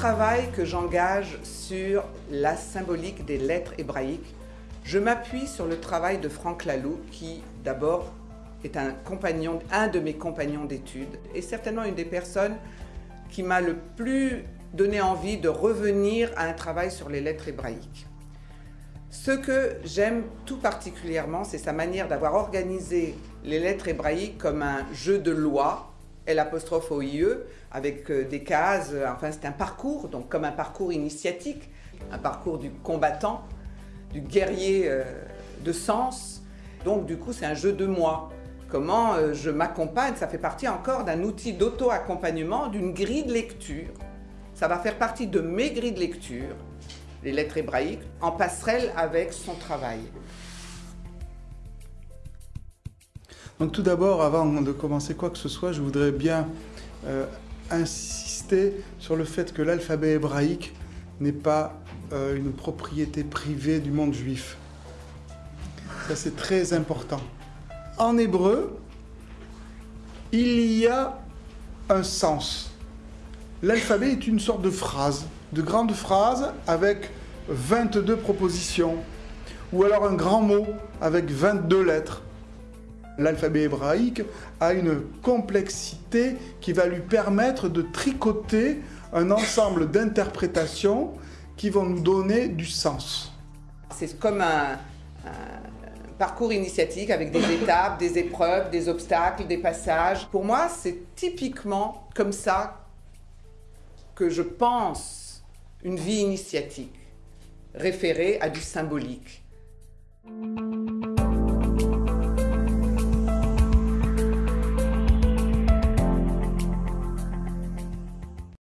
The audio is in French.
travail que j'engage sur la symbolique des lettres hébraïques, je m'appuie sur le travail de Franck Laloux, qui d'abord est un compagnon, un de mes compagnons d'études, et certainement une des personnes qui m'a le plus donné envie de revenir à un travail sur les lettres hébraïques. Ce que j'aime tout particulièrement, c'est sa manière d'avoir organisé les lettres hébraïques comme un jeu de loi, l'apostrophe OIE, avec euh, des cases, enfin c'est un parcours, donc comme un parcours initiatique, un parcours du combattant, du guerrier euh, de sens. Donc du coup c'est un jeu de moi. Comment euh, je m'accompagne, ça fait partie encore d'un outil d'auto-accompagnement, d'une grille de lecture. Ça va faire partie de mes grilles de lecture les lettres hébraïques, en passerelle avec son travail. Donc tout d'abord, avant de commencer quoi que ce soit, je voudrais bien euh, insister sur le fait que l'alphabet hébraïque n'est pas euh, une propriété privée du monde juif. Ça c'est très important. En hébreu, il y a un sens. L'alphabet est une sorte de phrase de grandes phrases avec 22 propositions, ou alors un grand mot avec 22 lettres. L'alphabet hébraïque a une complexité qui va lui permettre de tricoter un ensemble d'interprétations qui vont nous donner du sens. C'est comme un, parcours initiatique avec des étapes, des épreuves, des obstacles, des passages. Pour moi, c'est typiquement comme ça que je pense une vie initiatique, référée à du symbolique.